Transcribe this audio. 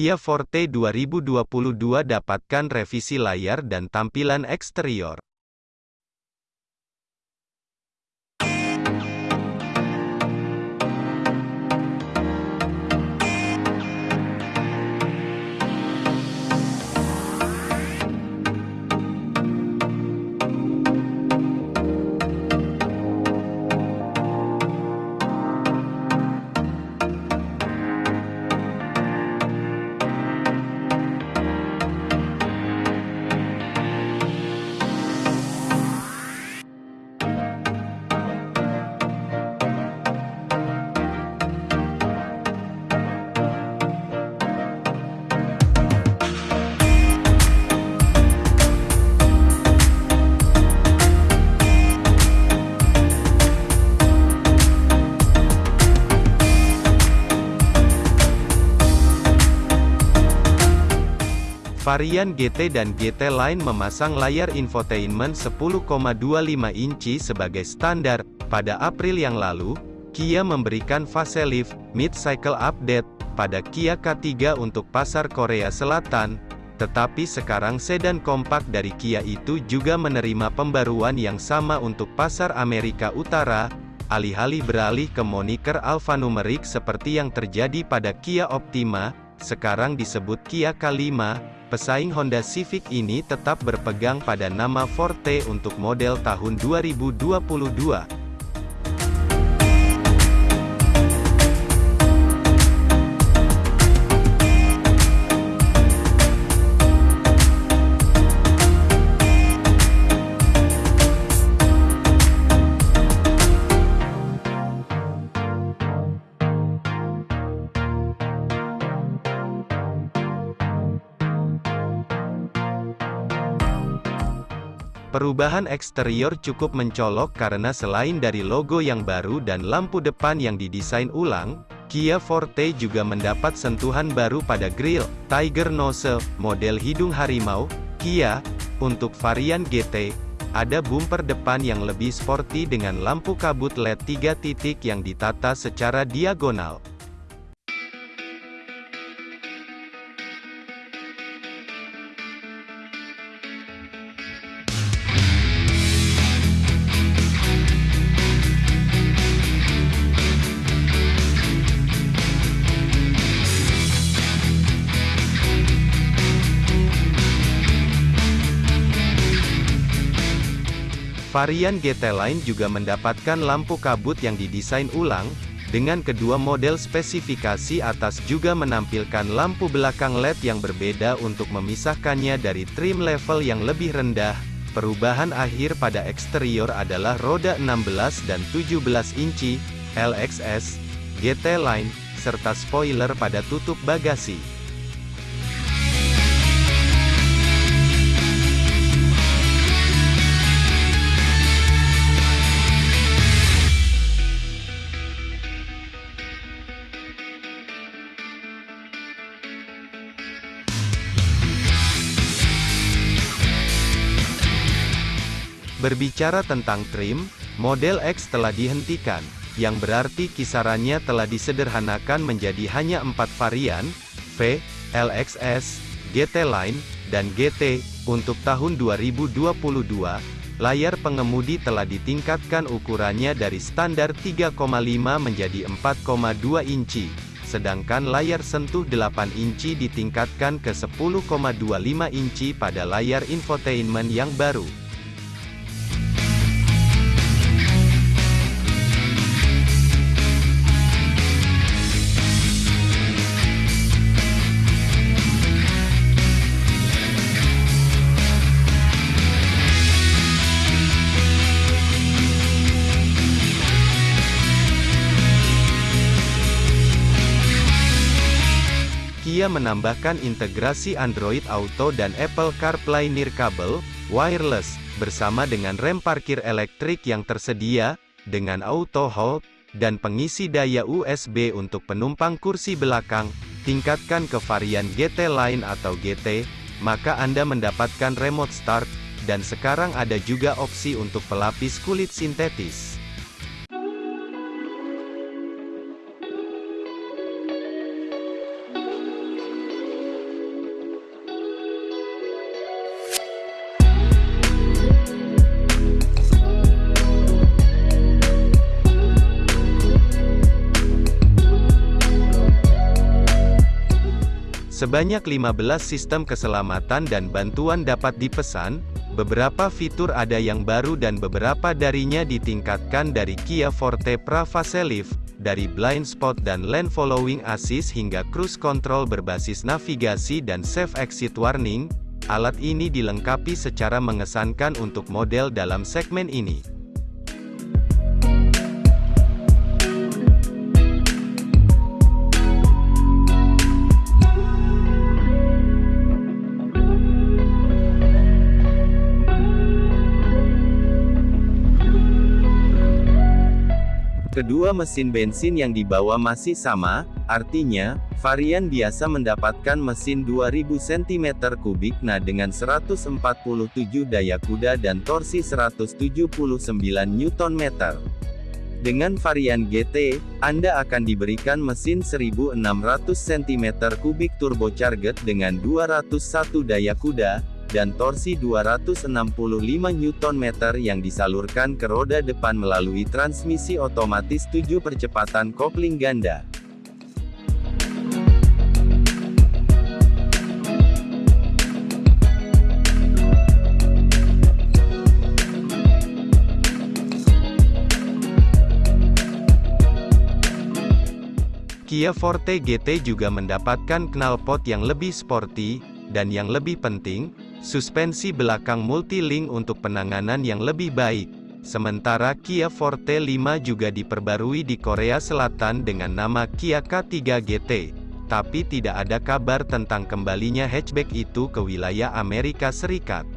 Kia Forte 2022 dapatkan revisi layar dan tampilan eksterior. Varian GT dan GT Line memasang layar infotainment 10,25 inci sebagai standar. Pada April yang lalu, Kia memberikan facelift, mid-cycle update, pada Kia K3 untuk pasar Korea Selatan, tetapi sekarang sedan kompak dari Kia itu juga menerima pembaruan yang sama untuk pasar Amerika Utara, alih-alih beralih ke moniker alfanumerik seperti yang terjadi pada Kia Optima, sekarang disebut Kia K5, pesaing Honda Civic ini tetap berpegang pada nama Forte untuk model tahun 2022. Perubahan eksterior cukup mencolok karena selain dari logo yang baru dan lampu depan yang didesain ulang, Kia Forte juga mendapat sentuhan baru pada grill, Tiger Nose, model hidung harimau, Kia. Untuk varian GT, ada bumper depan yang lebih sporty dengan lampu kabut LED 3 titik yang ditata secara diagonal. Varian GT Line juga mendapatkan lampu kabut yang didesain ulang, dengan kedua model spesifikasi atas juga menampilkan lampu belakang LED yang berbeda untuk memisahkannya dari trim level yang lebih rendah. Perubahan akhir pada eksterior adalah roda 16 dan 17 inci, LXS, GT Line, serta spoiler pada tutup bagasi. Berbicara tentang trim, model X telah dihentikan, yang berarti kisarannya telah disederhanakan menjadi hanya empat varian, V, LXS, GT Line, dan GT. Untuk tahun 2022, layar pengemudi telah ditingkatkan ukurannya dari standar 3,5 menjadi 4,2 inci, sedangkan layar sentuh 8 inci ditingkatkan ke 10,25 inci pada layar infotainment yang baru. Kia menambahkan integrasi Android Auto dan Apple CarPlay Nirkabel, wireless, bersama dengan rem parkir elektrik yang tersedia, dengan auto hold, dan pengisi daya USB untuk penumpang kursi belakang, tingkatkan ke varian GT Line atau GT, maka Anda mendapatkan remote start, dan sekarang ada juga opsi untuk pelapis kulit sintetis. Sebanyak 15 sistem keselamatan dan bantuan dapat dipesan, beberapa fitur ada yang baru dan beberapa darinya ditingkatkan dari Kia Forte Pra Facelift, dari blind spot dan lane following assist hingga cruise control berbasis navigasi dan safe exit warning, alat ini dilengkapi secara mengesankan untuk model dalam segmen ini. Kedua mesin bensin yang dibawa masih sama, artinya, varian biasa mendapatkan mesin 2000 cm3 nah dengan 147 daya kuda dan torsi 179 Nm. Dengan varian GT, Anda akan diberikan mesin 1600 cm3 turbocharged dengan 201 daya kuda, dan torsi 265 Nm yang disalurkan ke roda depan melalui transmisi otomatis 7 percepatan kopling ganda. Kia Forte GT juga mendapatkan knalpot yang lebih sporty, dan yang lebih penting, Suspensi belakang multi-link untuk penanganan yang lebih baik. Sementara Kia Forte 5 juga diperbarui di Korea Selatan dengan nama Kia K3 GT. Tapi tidak ada kabar tentang kembalinya hatchback itu ke wilayah Amerika Serikat.